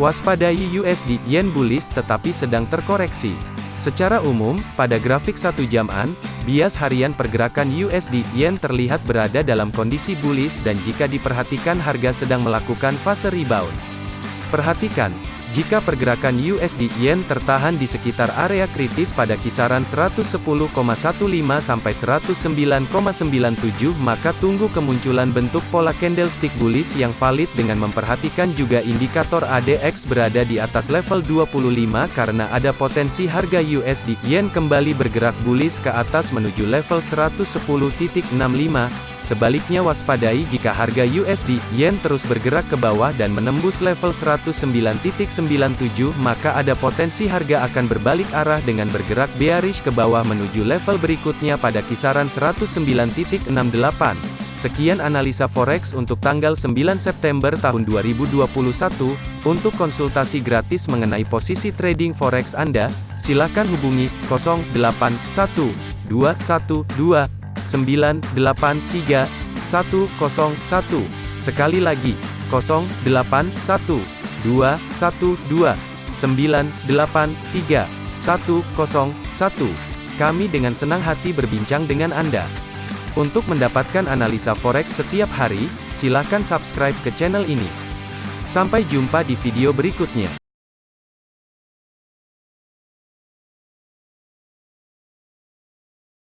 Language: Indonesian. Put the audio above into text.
Waspadai USD Yen bullish tetapi sedang terkoreksi. Secara umum, pada grafik satu jaman, bias harian pergerakan USD Yen terlihat berada dalam kondisi bullish dan jika diperhatikan harga sedang melakukan fase rebound. Perhatikan, jika pergerakan USD Yen tertahan di sekitar area kritis pada kisaran 110,15 sampai 109,97 maka tunggu kemunculan bentuk pola candlestick bullish yang valid dengan memperhatikan juga indikator ADX berada di atas level 25 karena ada potensi harga USD Yen kembali bergerak bullish ke atas menuju level 110.65 Sebaliknya waspadai jika harga USD Yen terus bergerak ke bawah dan menembus level 109.97 maka ada potensi harga akan berbalik arah dengan bergerak bearish ke bawah menuju level berikutnya pada kisaran 109.68. Sekian analisa forex untuk tanggal 9 September tahun 2021. Untuk konsultasi gratis mengenai posisi trading forex Anda, silakan hubungi 081212 983 101. Sekali lagi, 081 212 983 101. Kami dengan senang hati berbincang dengan Anda. Untuk mendapatkan analisa forex setiap hari, silakan subscribe ke channel ini. Sampai jumpa di video berikutnya.